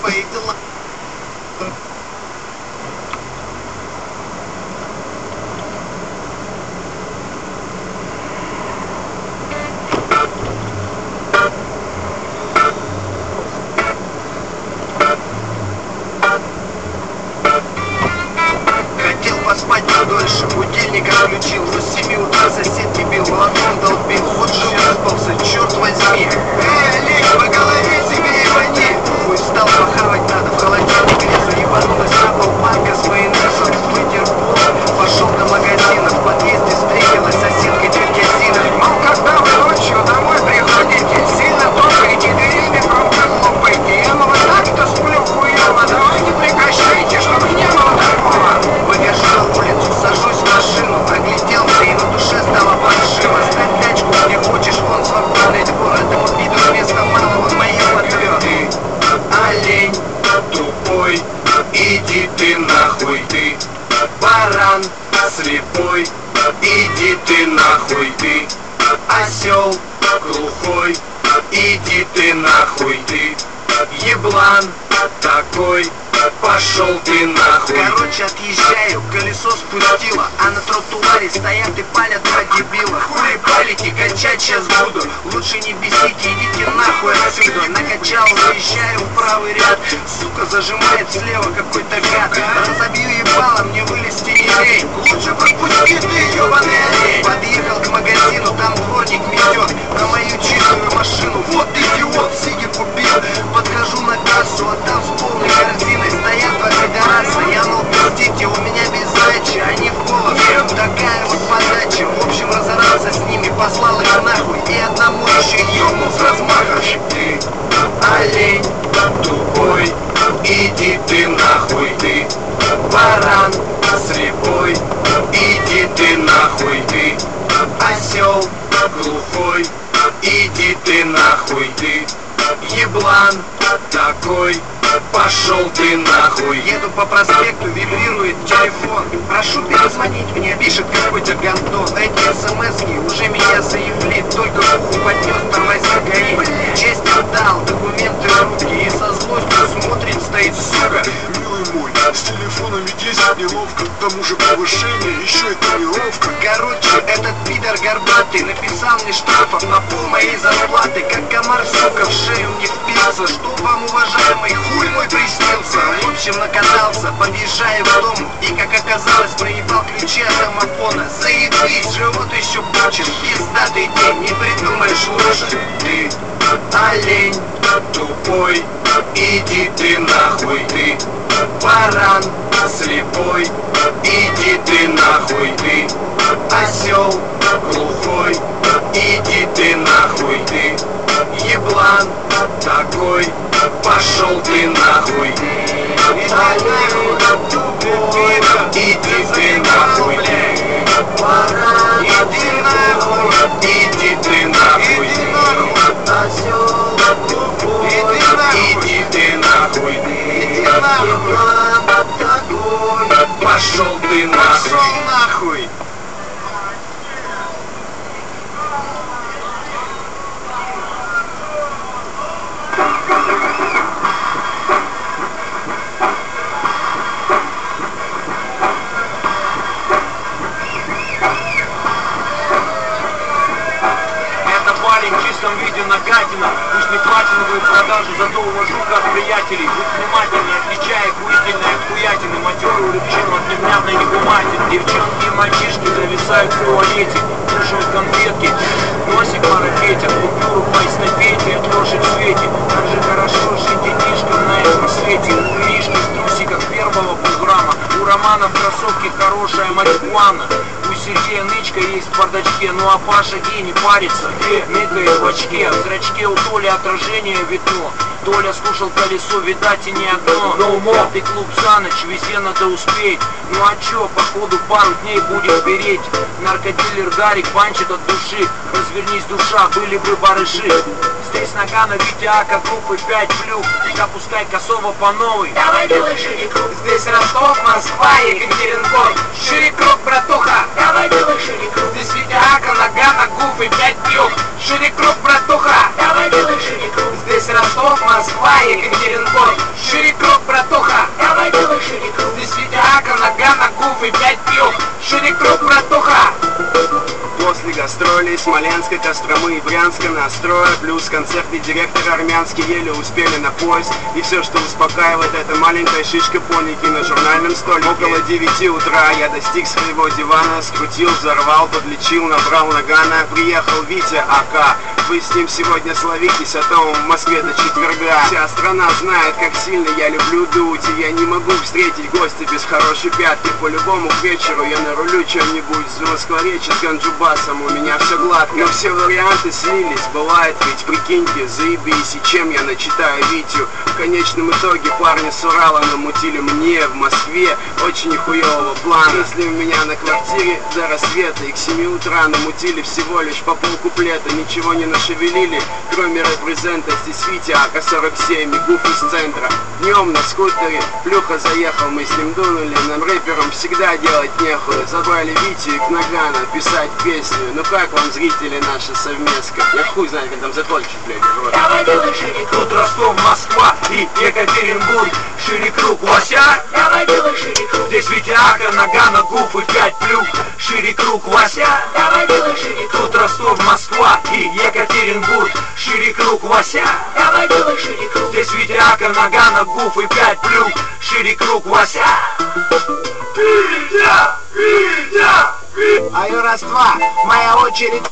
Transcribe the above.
feito lá. Осел глухой, иди ты нахуй ты Еблан такой, пошел ты нахуй. Короче, отъезжаю, колесо спустило А на тротуаре стоят и палят два дебила. Хули палите, качать сейчас буду. Лучше не бесите, идите нахуй отсюда. Накачал, заезжаю в правый ряд. Сука зажимает слева какой-то гад. Разобью ебало, мне вылезти не лень. Лучше пропусти ты, ебаный олень. Подъехал к магазину, там дворник метет ебнул с размаха Ты олень тупой, иди ты нахуй ты Баран слепой, иди ты нахуй ты Осел глухой, иди ты нахуй ты Еблан такой, пошел ты нахуй. Еду по проспекту, вибрирует телефон. Прошу перезвонить мне, пишет какой-то гандон. Эти смски уже меня заявли Только уху поднес, тормози горит Честь отдал, документы в руки И со злостью смотрит, стоит сука. Милый мой, с телефоном ведь ездить неловко К тому же повышение, еще и тренировка. Короче, этот пидор горбатый Написал мне штрафов на пол моей зарплаты Как комар, сука, в впился Что вам, уважаемый, хуй мой приснился? В общем, накатался, подъезжая в дом И, как оказалось, проебал ключи от домофона Заебись, живот еще бучит Пиздатый день, не придумаешь лучше. Ты олень тупой Иди ты нахуй ты Баран слепой Иди ты нахуй ты Осел глухой Иди ты нахуй ты Еблан такой. Пошел ты нахуй. Иди ты нахуй. Иди нахуй Иди ты нахуй. Иди ты нахуй. Еблан такой Пошел ты нахуй увожу как приятелей Будь внимательней, отличая охуительные от хуятины Матерую рыбчину от невнятной негуматины Девчонки и мальчишки зависают в туалете Кушают конфетки, носик марафетят Купюру по эстафете, лошадь в свете. Как же хорошо жить детишкам на этом свете. У Иришки в трусиках первого полграмма У Романа в кроссовке хорошая марихуана Сергея нычка есть в бардачке Ну а Паша гей не парится, ныкает в очке В зрачке у Толи отражение видно Толя слушал колесо, видать и не одно. Но умов ты клуб за ночь, везде надо успеть. Ну а чё, походу пару дней будем переть. Наркодилер Гарик панчит от души. Развернись, душа, были бы барыши. Здесь нога на Витя Ака группы 5 плюх. Запускай косово по новой. Давай делай шире круг. Здесь Ростов, Москва, Екатеринбург. Шире круг, братуха. Давай делай шире круг. Здесь Витя Ака, нога на губы 5 плюх. Шире круг, братуха. Давай делай шире Ростов, Москва, Екатеринбург. Шире круг, братуха. Давай делай шире круг. Здесь Витя Ака, нога на губы 5 плюх Шире круг, братуха После гастролей Смоленска, Костромы и Брянска настроя Плюс концертный директор армянский еле успели на поезд. И все, что успокаивает, это маленькая шишка поники на журнальном столике Около 9 утра я достиг своего дивана Скрутил, взорвал, подлечил, набрал нагана. Приехал Витя АК Вы с ним сегодня словитесь, а то в Москве до четверга Вся страна знает, как сильно я люблю дуть И я не могу встретить гостя без хорошей пятки. По-любому к вечеру я нарулю чем-нибудь С Москворечи, с Ганджубасом У меня все гладко, но все варианты слились Бывает ведь, прикиньте, заебись. И чем я начитаю Витю? В конечном итоге парни с Урала намутили мне в Москве. Очень нихуевого плана. Если у меня на квартире до рассвета И к 7 утра намутили всего лишь по полкуплета Ничего не нашевелили, кроме репрезента Здесь Витя АК-47 и гуф из центра. Днем на скутере Плюха заехал, мы с ним дунули Нам рэперам всегда делать нехуй. Забрали Витю и к Нагана писать песню Ну как вам, зрители, наша совместка? Я хуй знает, как там закончить, блядь, рот. Давай шире круг Тут Ростов, Москва и Екатеринбург. Шире круг Вася. Давай делай шире круг Здесь Витяка, нога на губ и пять плюх. Шире круг Вася. Давай делай шире круг Тут Ростов, Москва и Екатеринбург. Шире круг Вася. Давай делай шире круг Здесь Витяка, нога на губ и пять плюх. Шире круг Вася. Витя! Витя! Аю раз-два, моя очередь